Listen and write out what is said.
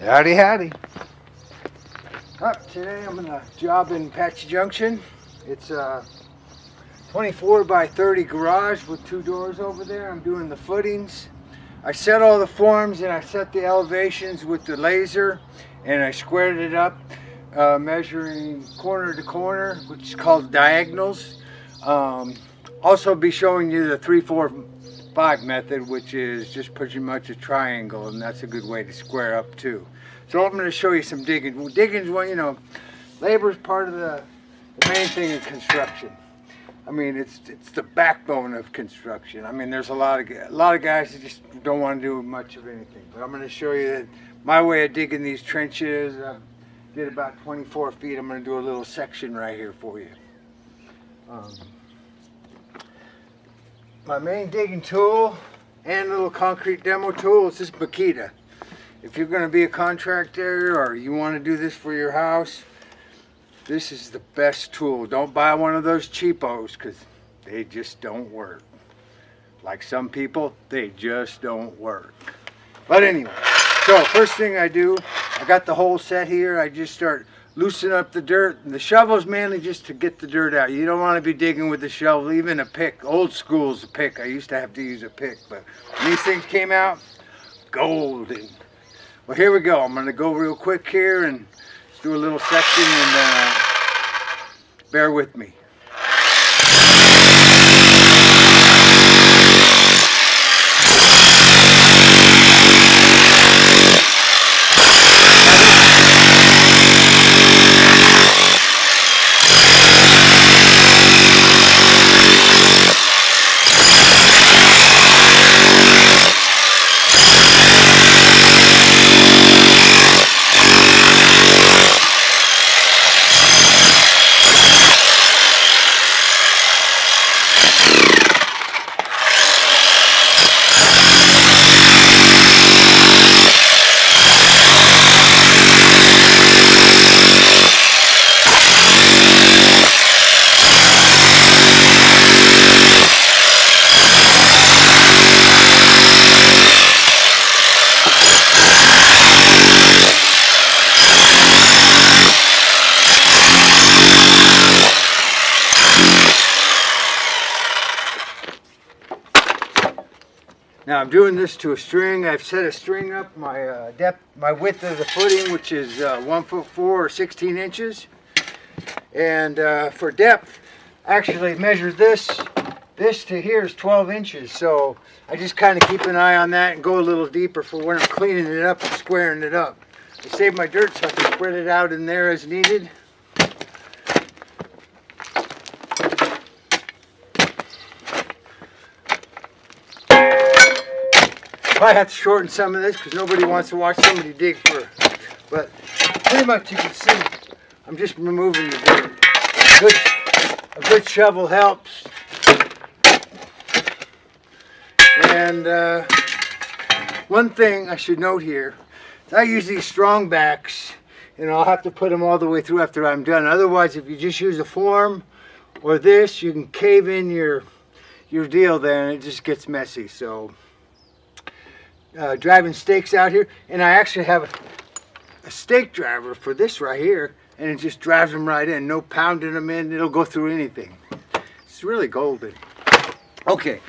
Howdy, howdy. Up today I'm gonna job in Apache Junction. It's a 24 by 30 garage with two doors over there. I'm doing the footings. I set all the forms and I set the elevations with the laser and I squared it up uh, measuring corner to corner which is called diagonals. Um, also be showing you the 3, 4, 5 method which is just pretty much a triangle and that's a good way to square up too. So I'm going to show you some digging. Well, digging is, well, you know, labor is part of the, the main thing in construction. I mean, it's it's the backbone of construction. I mean, there's a lot of a lot of guys that just don't want to do much of anything. But I'm going to show you that my way of digging these trenches. I did about 24 feet. I'm going to do a little section right here for you. Um, my main digging tool and little concrete demo tool is this Makita. If you're going to be a contractor or you want to do this for your house, this is the best tool. Don't buy one of those cheapos because they just don't work. Like some people, they just don't work. But anyway, so first thing I do, I got the whole set here. I just start loosening up the dirt. And the shovel's mainly just to get the dirt out. You don't want to be digging with the shovel, even a pick. Old school's a pick. I used to have to use a pick, but these things came out, golden. Well, here we go. I'm going to go real quick here and do a little section and uh, bear with me. Now I'm doing this to a string. I've set a string up my uh, depth, my width of the footing, which is uh, one foot four or 16 inches. And uh, for depth, actually measure this. This to here is 12 inches. So I just kind of keep an eye on that and go a little deeper for when I'm cleaning it up and squaring it up. I save my dirt so I can spread it out in there as needed. Probably have to shorten some of this because nobody wants to watch somebody dig for, but pretty much you can see I'm just removing the dirt. A good, a good shovel helps. And uh, one thing I should note here, I use these strong backs and I'll have to put them all the way through after I'm done. Otherwise, if you just use a form or this, you can cave in your your deal there and it just gets messy. So uh, driving stakes out here and I actually have a, a stake driver for this right here and it just drives them right in. No pounding them in. It'll go through anything. It's really golden. Okay,